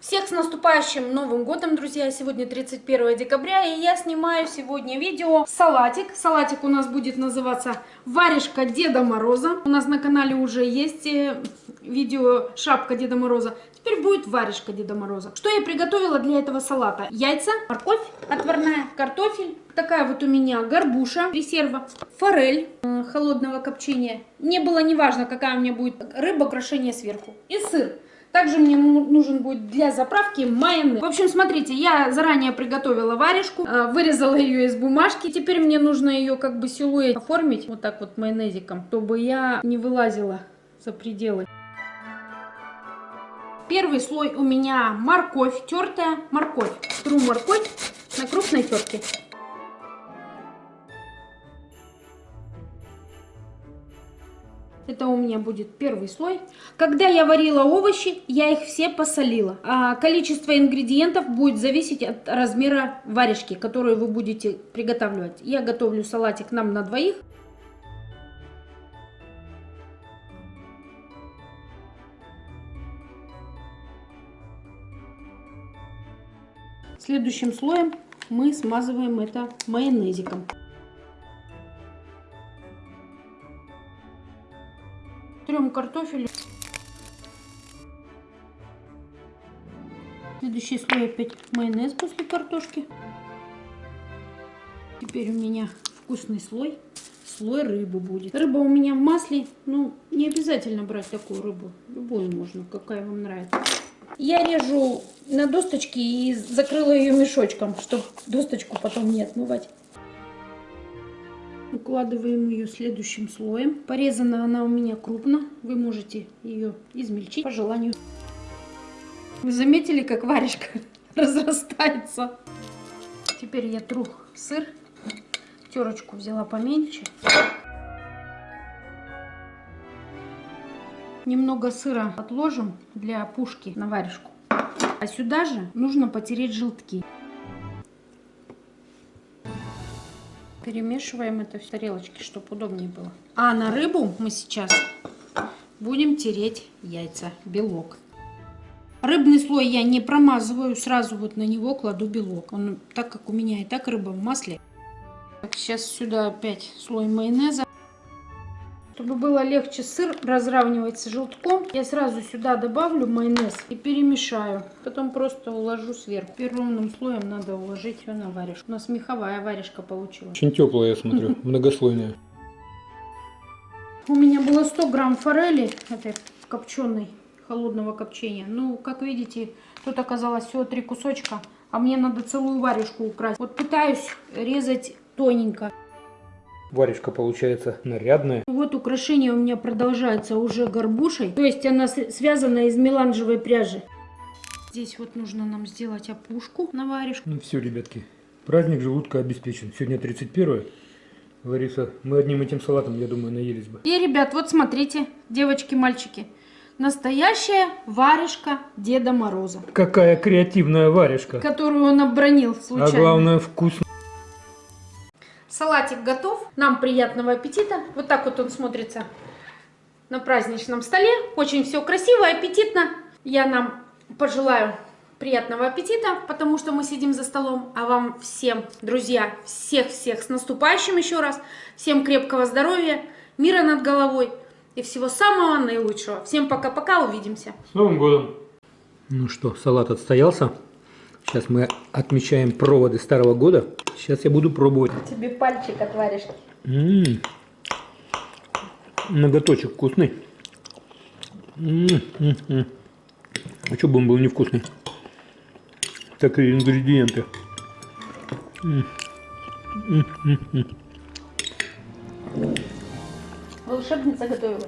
Всех с наступающим Новым Годом, друзья! Сегодня 31 декабря, и я снимаю сегодня видео салатик. Салатик у нас будет называться «Варежка Деда Мороза». У нас на канале уже есть э, видео «Шапка Деда Мороза». Теперь будет варежка Деда Мороза. Что я приготовила для этого салата? Яйца, морковь отварная, картофель. Такая вот у меня горбуша резерва, форель э, холодного копчения. Мне было не важно, какая у меня будет рыба, украшение сверху. И сыр. Также мне нужен будет для заправки майонез. В общем, смотрите, я заранее приготовила варежку, э, вырезала ее из бумажки. Теперь мне нужно ее как бы силуэт оформить вот так вот майонезиком, чтобы я не вылазила за пределы. Первый слой у меня морковь, тертая морковь. Тру морковь на крупной терке. Это у меня будет первый слой. Когда я варила овощи, я их все посолила. А количество ингредиентов будет зависеть от размера варежки, которую вы будете приготавливать. Я готовлю салатик нам на двоих. Следующим слоем мы смазываем это майонезиком. Трем картофель. Следующий слой опять майонез после картошки. Теперь у меня вкусный слой. Слой рыбы будет. Рыба у меня в масле. Ну, не обязательно брать такую рыбу. Любую можно, какая вам нравится. Я режу на досточки и закрыла ее мешочком, чтобы досточку потом не отмывать. Укладываем ее следующим слоем. Порезана она у меня крупно. Вы можете ее измельчить по желанию. Вы заметили, как варежка разрастается? Теперь я тру сыр. Терочку взяла поменьше. Немного сыра отложим для пушки на варежку. А сюда же нужно потереть желтки. Перемешиваем это в тарелочке, чтобы удобнее было. А на рыбу мы сейчас будем тереть яйца, белок. Рыбный слой я не промазываю, сразу вот на него кладу белок. Он, так как у меня и так рыба в масле. Так, сейчас сюда опять слой майонеза. Чтобы было легче сыр разравнивать с желтком, я сразу сюда добавлю майонез и перемешаю. Потом просто уложу сверху. Теперь ровным слоем надо уложить все на варежку. У нас меховая варежка получилась. Очень теплая, я смотрю, многослойная. У меня было 100 грамм форели, этой копченой, холодного копчения. Ну, как видите, тут оказалось всего три кусочка, а мне надо целую варежку украсть. Вот пытаюсь резать тоненько. Варежка получается нарядная. Вот украшение у меня продолжается уже горбушей. То есть она связана из меланжевой пряжи. Здесь вот нужно нам сделать опушку на варежку. Ну все, ребятки, праздник желудка обеспечен. Сегодня 31 Лариса, мы одним этим салатом, я думаю, наелись бы. И, ребят, вот смотрите, девочки, мальчики. Настоящая варежка Деда Мороза. Какая креативная варежка. Которую он обронил случайно. А главное, вкусно. Салатик готов. Нам приятного аппетита. Вот так вот он смотрится на праздничном столе. Очень все красиво и аппетитно. Я нам пожелаю приятного аппетита, потому что мы сидим за столом. А вам всем, друзья, всех-всех с наступающим еще раз. Всем крепкого здоровья, мира над головой и всего самого наилучшего. Всем пока-пока, увидимся. С Новым годом! Ну что, салат отстоялся. Сейчас мы отмечаем проводы старого года. Сейчас я буду пробовать. Тебе пальчик от варежки. М -м -м. Ноготочек вкусный. М -м -м а что бы он был невкусный? Так и ингредиенты. М Волшебница готовила.